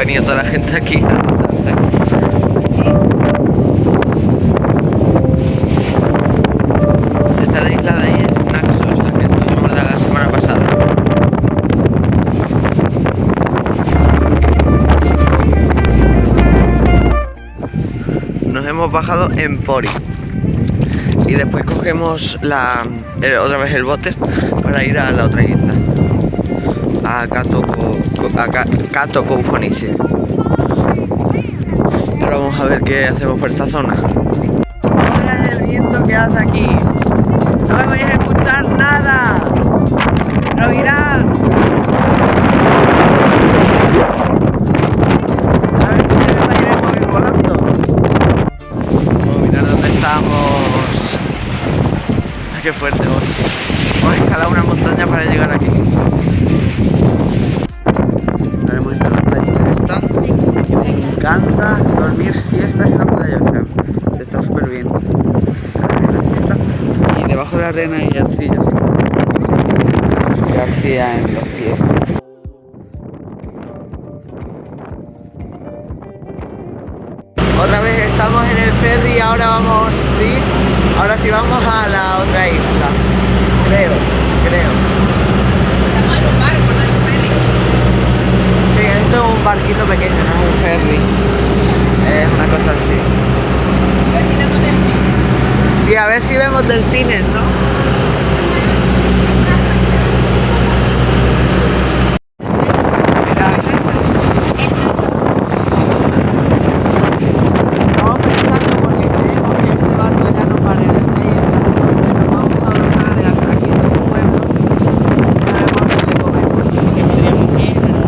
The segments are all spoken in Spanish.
venido toda la gente aquí a. Esta es la isla de ahí es Naxos, la la semana pasada. Nos hemos bajado en Pori y después cogemos la, otra vez el bote para ir a la otra isla a a Ka- Kato Koufonisi. Ahora vamos a ver qué hacemos por esta zona. Mira el viento que hace aquí. No me vais a escuchar nada. Pero mirad. A ver si me va a ir el móvil volando. Mirad dónde estamos. Ay, qué fuerte vos. Hemos escalado una montaña para llegar aquí. Encanta dormir siestas en la playa. O sea, está súper bien. Y debajo de la arena hay arcilla, como. Hay arcilla en los pies. Otra vez estamos en el ferry y ahora vamos, sí, ahora sí vamos a la otra isla. Creo, creo. Sí, esto es un barquito pequeño, no es un ferry. Es una cosa así. Sí, a ver si vemos delfines, ¿no? Mira, Estamos pensando por si creemos que este barco ya no para en esa isla. Nos vamos a bajar de hasta aquí en el pueblo. No vemos dónde comemos. Sí que podríamos ir, pero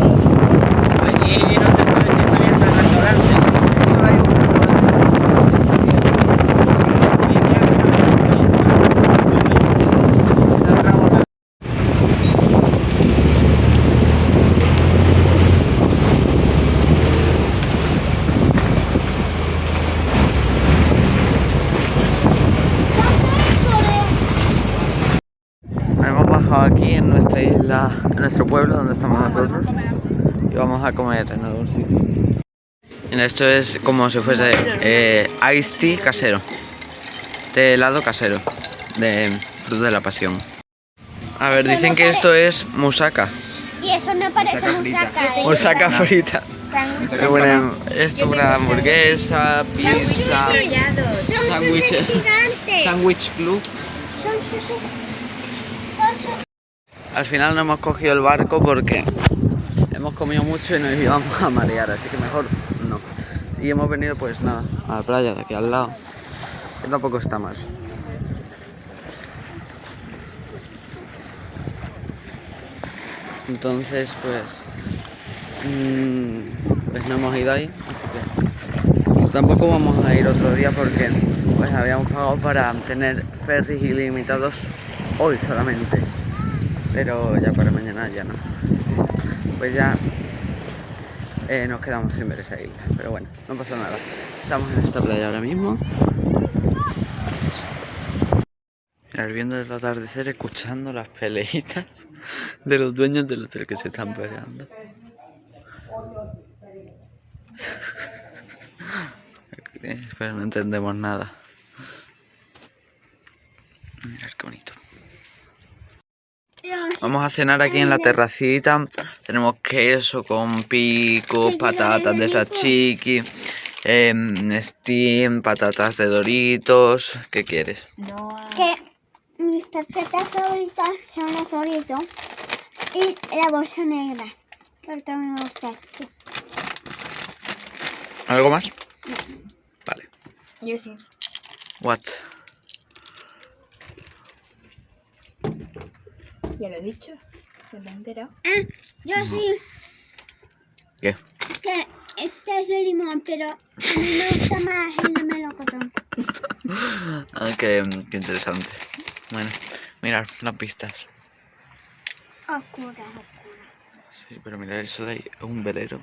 allí no se puede si está abierto el restaurante. Solo hay una Aquí en nuestra isla, en nuestro pueblo donde estamos nosotros y vamos a comer en algún sitio. Mira, esto es como si fuese eh, iced tea casero, de helado casero, de fruta de la pasión. A ver, dicen que esto es musaka, Y eso no parece musaca, ¿eh? musaka frita. Pero bueno, esto es una hamburguesa, pizza, sándwiches, sándwich club. Son sushis. Son sushis. Al final no hemos cogido el barco porque hemos comido mucho y nos íbamos a marear, así que mejor no. Y hemos venido pues nada, a la playa de aquí al lado, que tampoco está mal. Entonces pues, mm, pues no hemos ido ahí, así que tampoco vamos a ir otro día porque pues habíamos pagado para tener ferries ilimitados hoy solamente pero ya para mañana ya no. Pues ya eh, nos quedamos sin ver esa isla, pero bueno, no pasa nada. Estamos en esta playa ahora mismo. Viendo el atardecer, escuchando las peleitas de los dueños del hotel que se están peleando. Pero no entendemos nada. Mirad qué bonito. Vamos a cenar aquí en la terracita. Tenemos queso con pico, patatas de sachiqui, em, steam, patatas de doritos. ¿Qué quieres? Que mis tarjetas favoritas son los doritos y la bolsa negra. Pero también me gusta. Sí. ¿Algo más? Vale. Yo sí. What? Ya lo he dicho. Ya lo he enterado. Ah, yo sí. ¿Qué? Que este es de limón, pero a mí me gusta más el de melocotón. Ah, qué, qué interesante. Bueno, mirad las pistas. Oscura, oscura. Sí, pero mirad eso de ahí, es un velero.